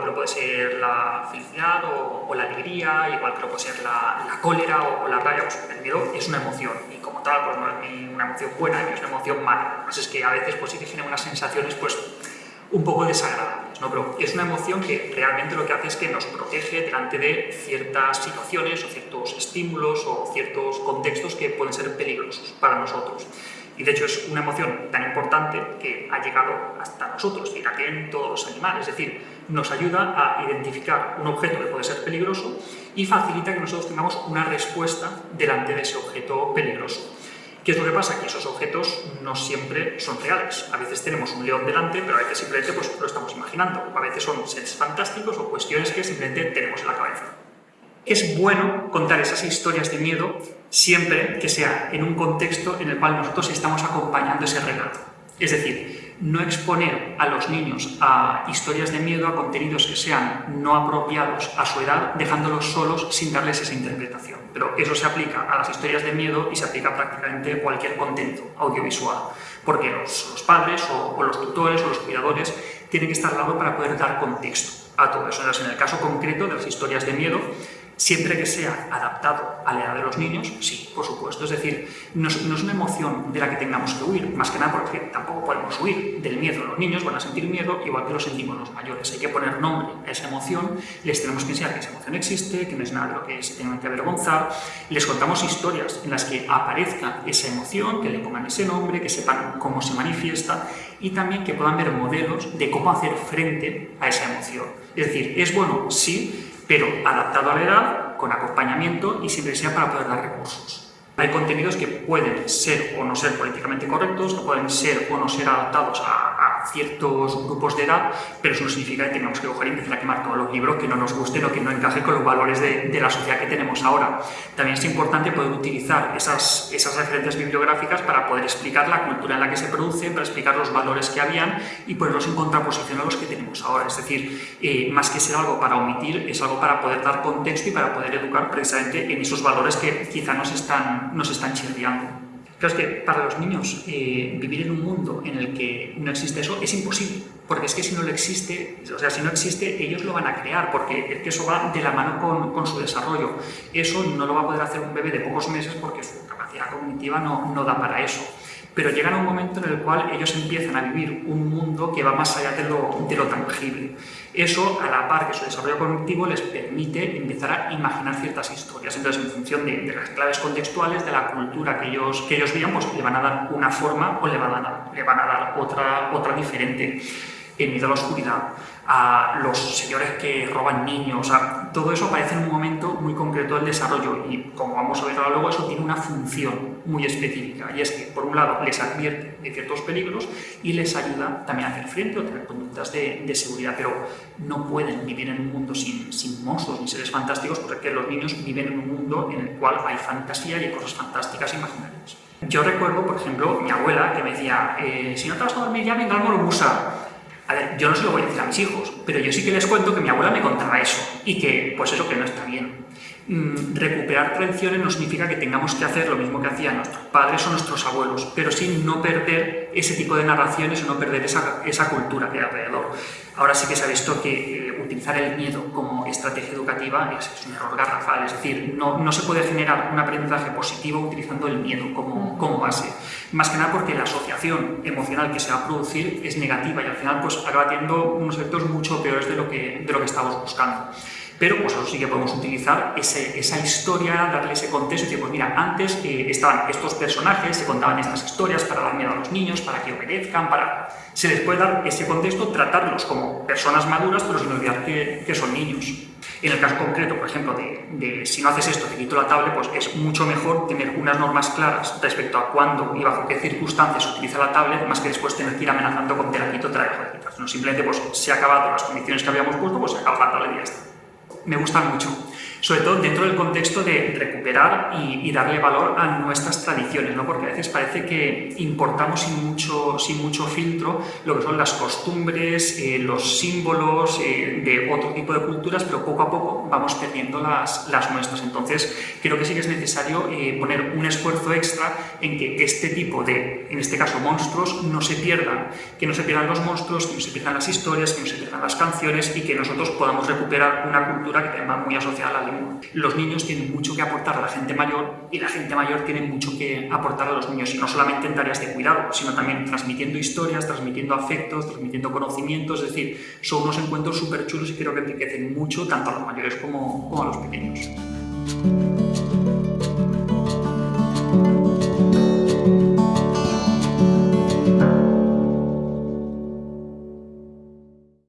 que lo puede ser la felicidad o, la alegría, igual que lo puede ser la, cólera o, la rabia, pues el miedo es una emoción y como tal pues no es ni una emoción buena ni es una emoción mala. Pues es que a veces pues sí que genera unas sensaciones pues un poco desagradables, ¿no? pero es una emoción que realmente lo que hace es que nos protege delante de ciertas situaciones o ciertos estímulos o ciertos contextos que pueden ser peligrosos para nosotros. Y de hecho es una emoción tan importante que ha llegado hasta nosotros y también en todos los animales. Es decir, nos ayuda a identificar un objeto que puede ser peligroso y facilita que nosotros tengamos una respuesta delante de ese objeto peligroso. ¿Qué es lo que pasa? Que esos objetos no siempre son reales. A veces tenemos un león delante, pero a veces simplemente pues, lo estamos imaginando. A veces son seres fantásticos o cuestiones que simplemente tenemos en la cabeza. Es bueno contar esas historias de miedo siempre que sea en un contexto en el cual nosotros estamos acompañando ese relato. Es decir, no exponer a los niños a historias de miedo, a contenidos que sean no apropiados a su edad, dejándolos solos sin darles esa interpretación. Pero eso se aplica a las historias de miedo y se aplica prácticamente a cualquier contenido audiovisual, porque los, padres o, o, los tutores o los cuidadores tienen que estar al lado para poder dar contexto a todo eso. Entonces, en el caso concreto de las historias de miedo, Siempre que sea adaptado a la edad de los niños, sí, por supuesto. Es decir, no es, una emoción de la que tengamos que huir, más que nada porque tampoco podemos huir del miedo. Los niños van a sentir miedo igual que lo sentimos los mayores. Hay que poner nombre a esa emoción, les tenemos que enseñar que esa emoción existe, que no es nada de lo que se tengan que avergonzar. Les contamos historias en las que aparezca esa emoción, que le pongan ese nombre, que sepan cómo se manifiesta y también que puedan ver modelos de cómo hacer frente a esa emoción. Es decir, es bueno, sí, pero adaptado a la edad, con acompañamiento y siempre sea para poder dar recursos. Hay contenidos que pueden ser o no ser políticamente correctos, que pueden ser o no ser adaptados a, ciertos grupos de edad, pero eso no significa que tengamos que coger y empezar a quemar todos los libros que no nos gusten o que no encajen con los valores de, la sociedad que tenemos ahora. También es importante poder utilizar esas, esas referencias bibliográficas para poder explicar la cultura en la que se produce, para explicar los valores que habían y ponerlos en contraposición a los que tenemos ahora. Es decir, eh, más que ser algo para omitir, es algo para poder dar contexto y para poder educar precisamente en esos valores que quizá nos están nos están chirriando. Claro, es que para los niños eh, vivir en un mundo en el que no existe eso es imposible, porque es que si no lo existe, o sea, si no existe, ellos lo van a crear, porque eso va de la mano con, con, su desarrollo. Eso no lo va a poder hacer un bebé de pocos meses porque su capacidad cognitiva no, no da para eso pero llegan a un momento en el cual ellos empiezan a vivir un mundo que va más allá de lo, tangible. Eso, a la par que su desarrollo cognitivo, les permite empezar a imaginar ciertas historias. Entonces, en función de, las claves contextuales, de la cultura que ellos, que vean, pues le van a dar una forma o le van a dar, otra diferente en miedo a la oscuridad, a los señores que roban niños, a, todo eso aparece en un momento muy concreto del desarrollo y como vamos a ver ahora luego, eso tiene una función muy específica y es que por un lado les advierte de ciertos peligros y les ayuda también a hacer frente a tener conductas de, de, seguridad, pero no pueden vivir en un mundo sin, sin monstruos ni seres fantásticos porque los niños viven en un mundo en el cual hay fantasía y hay cosas fantásticas e imaginarias. Yo recuerdo, por ejemplo, mi abuela que me decía, eh, si no te vas a dormir ya, venga al musa a ver, yo no se lo voy a decir a mis hijos, pero yo sí que les cuento que mi abuela me contaba eso y que, pues eso que no está bien. Mm, recuperar tradiciones no significa que tengamos que hacer lo mismo que hacían nuestros padres o nuestros abuelos, pero sí no perder ese tipo de narraciones o no perder esa, esa cultura que hay alrededor. Ahora sí que se ha visto que eh, utilizar el miedo como estrategia educativa es, un error garrafal, es decir, no, no, se puede generar un aprendizaje positivo utilizando el miedo como, como base. Más que nada porque la asociación emocional que se va a producir es negativa y al final pues acaba teniendo unos efectos mucho peores de lo que, de lo que estamos buscando. Pero pues eso sí que podemos utilizar ese, esa historia, darle ese contexto y decir, pues mira, antes eh, estaban estos personajes, se contaban estas historias para dar miedo a los niños, para que obedezcan, para... Se les puede dar ese contexto, tratarlos como personas maduras, pero sin olvidar que, que son niños. En el caso concreto, por ejemplo, de, de, si no haces esto, te quito la tablet, pues es mucho mejor tener unas normas claras respecto a cuándo y bajo qué circunstancias utiliza la tablet, más que después tener que ir amenazando con te la quito, te la dejo. No, simplemente pues se ha acabado las condiciones que habíamos puesto, pues se acaba la tablet y ya está me gustan mucho. Sobre todo dentro del contexto de recuperar y, darle valor a nuestras tradiciones, ¿no? porque a veces parece que importamos sin mucho, sin mucho filtro lo que son las costumbres, eh, los símbolos eh, de otro tipo de culturas, pero poco a poco vamos perdiendo las, las nuestras. Entonces, creo que sí que es necesario eh, poner un esfuerzo extra en que este tipo de, en este caso, monstruos, no se pierdan, que no se pierdan los monstruos, que no se pierdan las historias, que no se pierdan las canciones y que nosotros podamos recuperar una cultura que tenga muy asociada a la lengua. Los niños tienen mucho que aportar a la gente mayor y la gente mayor tiene mucho que aportar a los niños, y no solamente en tareas de cuidado, sino también transmitiendo historias, transmitiendo afectos, transmitiendo conocimientos, es decir, son unos encuentros súper chulos y creo que enriquecen mucho tanto a los mayores como, como a los pequeños.